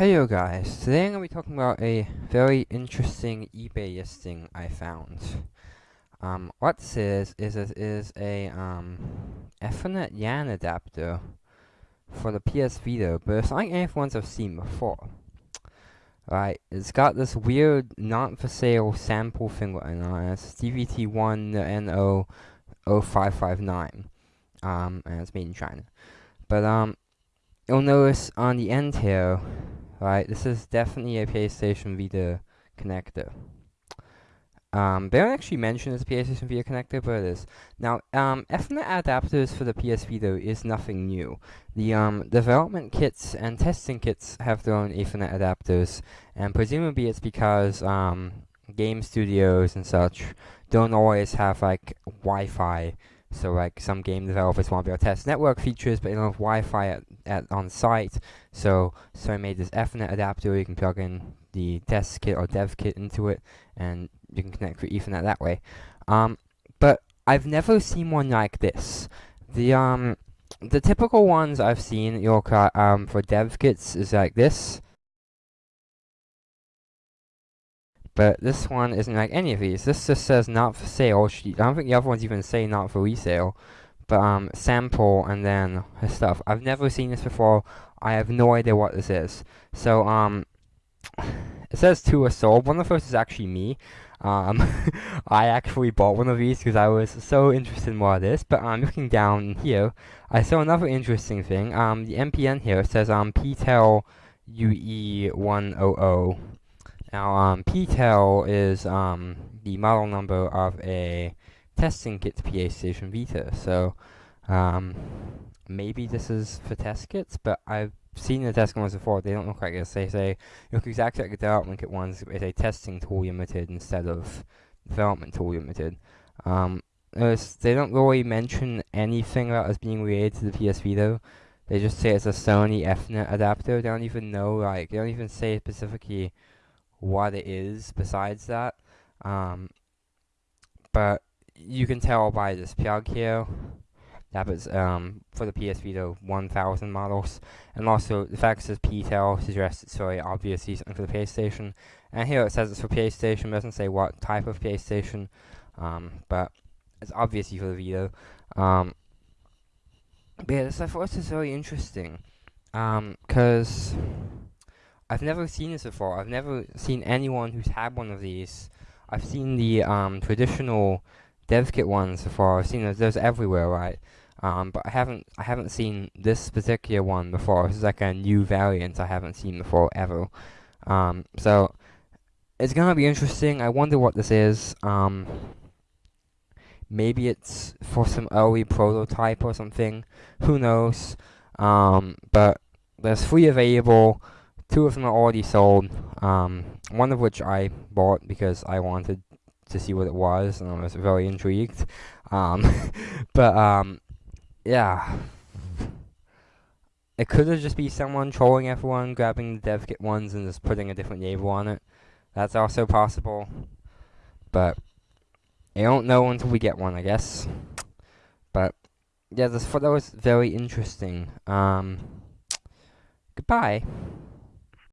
Hey yo guys, today I'm going to be talking about a very interesting eBay listing I found. Um, what this is, is it is a um, Ethernet LAN adapter for the PS Vita, but it's not like any ones I've seen before. Right, it's got this weird not for sale sample thing on it. It's DVT1NO0559. Um, and it's made in China. But um, you'll notice on the end here, right, this is definitely a PlayStation Vita connector. Um, they don't actually mention it's a PlayStation Vita connector, but it is. Now, um, Ethernet adapters for the PS Vita is nothing new. The um, development kits and testing kits have their own Ethernet adapters, and presumably it's because um, game studios and such don't always have like Wi-Fi so like some game developers want to be able to test network features, but they don't have Wi-Fi at, at on site. So so I made this Ethernet adapter. You can plug in the test kit or dev kit into it, and you can connect through Ethernet that way. Um, but I've never seen one like this. The um the typical ones I've seen your um for dev kits is like this. But this one isn't like any of these. This just says not for sale. I don't think the other ones even say not for resale. But um, sample and then his stuff. I've never seen this before. I have no idea what this is. So um, it says two are sold. One of first is actually me. Um, I actually bought one of these because I was so interested in what it is. But I'm um, looking down here. I saw another interesting thing. Um, the MPN here says um PTEL UE100. Now, um, PTEL is um, the model number of a testing kit to PlayStation Vita. So, um, maybe this is for test kits, but I've seen the test ones before. They don't look like this. They say look exactly like the development kit ones. It's a testing tool limited instead of development tool limited. Um, they don't really mention anything about this being related to the PS Vita. They just say it's a Sony Ethernet adapter. They don't even know, like, they don't even say specifically what it is besides that. Um, but you can tell by this plug here that was um, for the PS Vita 1000 models, and also the fact it says PTEL suggests it's very obviously something for the PlayStation. And here it says it's for PlayStation, it doesn't say what type of PlayStation, um, but it's obviously for the Vita. Um, but yeah, this I thought this is very interesting, because um, I've never seen this before. I've never seen anyone who's had one of these. I've seen the um, traditional dev kit ones before. I've seen those, those everywhere, right? Um, but I haven't I haven't seen this particular one before. This is like a new variant I haven't seen before ever. Um, so it's gonna be interesting. I wonder what this is. Um, maybe it's for some early prototype or something. Who knows? Um, but there's free available. Two of them are already sold, um, one of which I bought because I wanted to see what it was, and I was very intrigued. Um, but, um, yeah. It could have just be someone trolling everyone, grabbing the dev kit ones and just putting a different label on it. That's also possible. But, I don't know until we get one, I guess. But, yeah, this photo was very interesting. Um, goodbye.